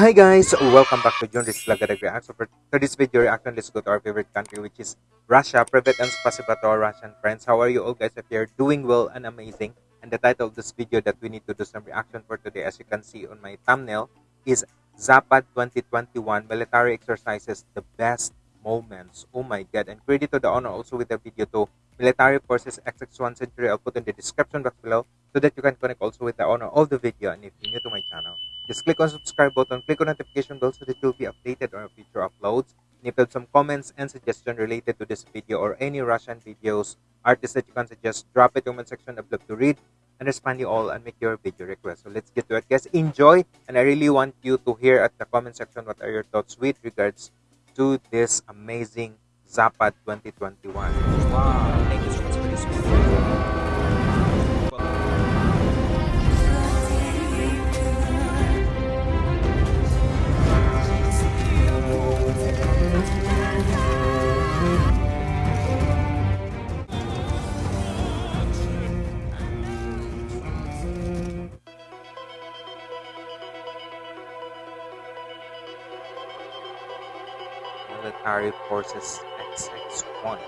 Hi guys, welcome back to Junris Lagadag React. So for today's video reaction, let's go to our favorite country which is Russia. Privet and spasiba to our Russian friends. How are you all guys? If you're doing well and amazing. And the title of this video that we need to do some reaction for today as you can see on my thumbnail is Zapad 2021 Military Exercises The Best Moments. Oh my god. And credit to the honor also with the video to Military Forces XX1 Century. I'll put in the description box below so that you can connect also with the owner of the video. And if you're new to my channel, just click on subscribe button, click on notification bell so that you'll be updated on future uploads. And if you have some comments and suggestions related to this video or any Russian videos, artists that you can suggest, drop it in the comment section. I'd love to read and respond you all and make your video request. So let's get to it. Guys, enjoy. And I really want you to hear at the comment section what are your thoughts with regards to this amazing Zapad 2021. Wow. Thank you so much for this video. Forces XX1.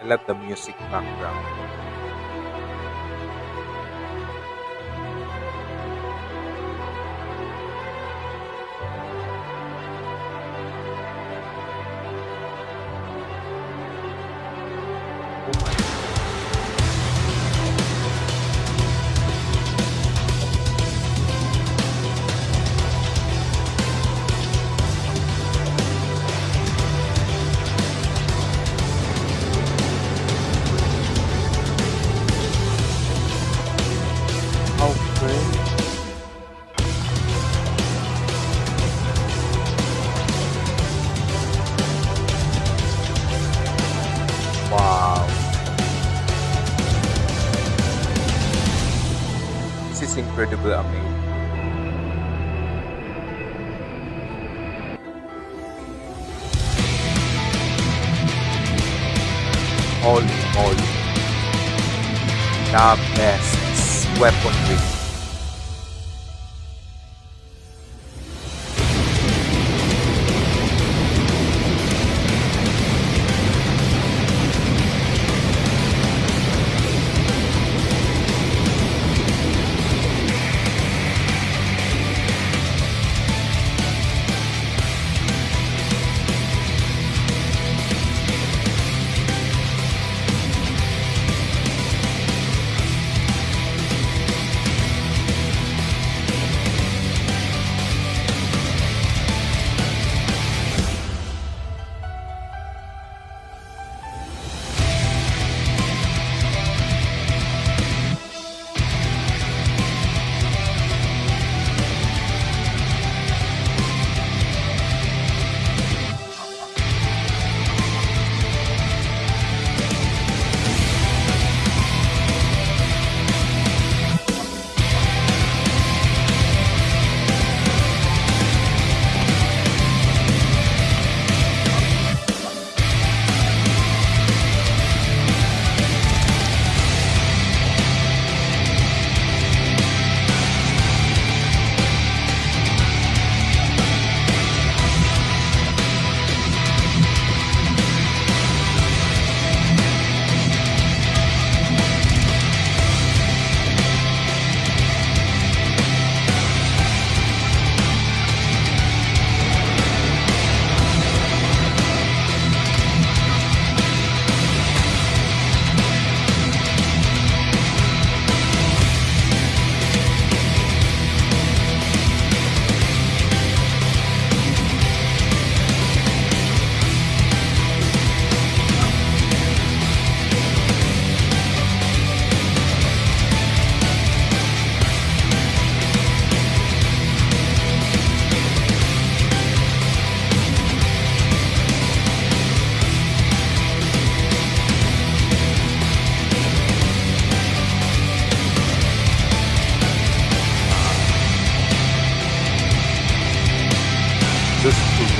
I love the music background. Incredible amazing. Holy moly. The best weaponry.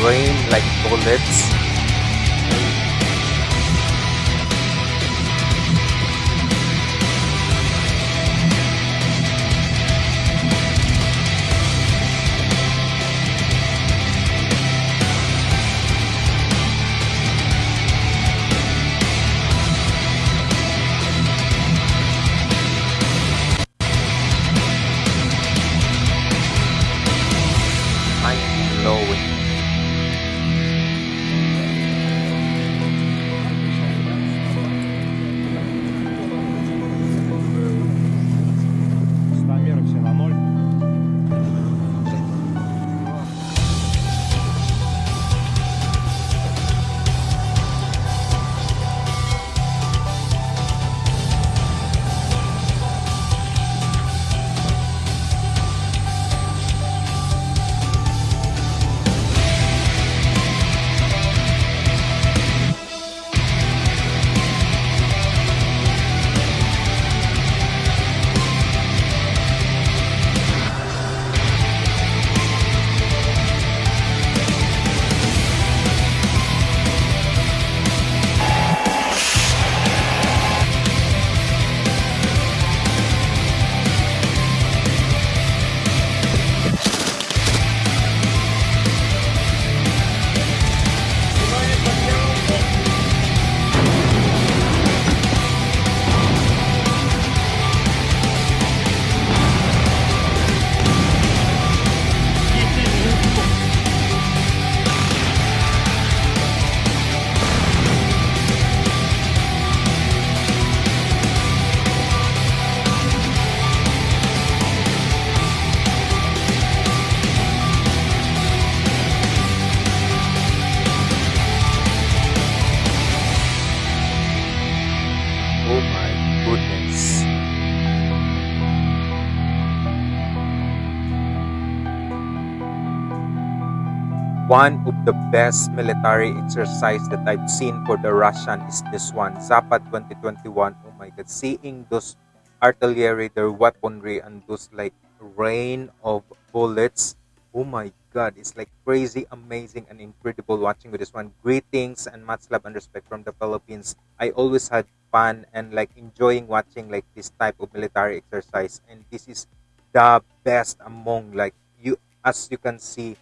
Rain like bullets. One of the best military exercise that I've seen for the Russian is this one, Zapad 2021. Oh my god, seeing those artillery, their weaponry, and those like rain of bullets. Oh my god, it's like crazy, amazing, and incredible watching with this one. Greetings and much love and respect from the Philippines. I always had fun and like enjoying watching like this type of military exercise, and this is the best among like you as you can see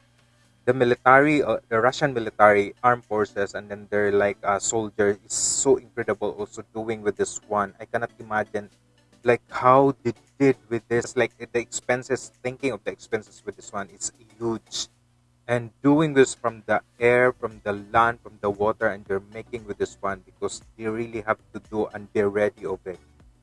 the military, uh, the Russian military armed forces, and then their like uh, soldiers is so incredible. Also doing with this one, I cannot imagine like how they did with this. Like the expenses, thinking of the expenses with this one, it's huge. And doing this from the air, from the land, from the water, and they're making with this one because they really have to do and they're ready of it.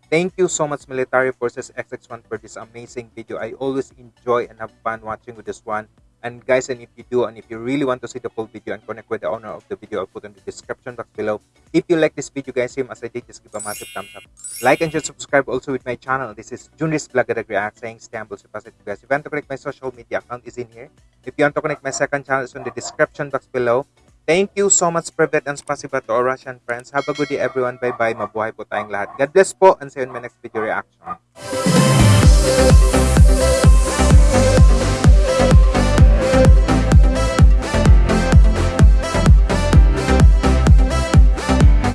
Thank you so much, Military Forces XX1, for this amazing video. I always enjoy and have fun watching with this one. And guys, and if you do, and if you really want to see the full video and connect with the owner of the video, I'll put in the description box below. If you like this video, guys, same as I did, just give a massive thumbs up. Like and just subscribe also with my channel. This is Junris Vlog React saying humble, so guys. If you want to connect my social media account is in here. If you want to connect my second channel, it's in the description box below. Thank you so much, Privet and spasiba to our Russian friends. Have a good day, everyone. Bye-bye. Mabuhay po tayong lahat. God bless po and see you in my next video reaction.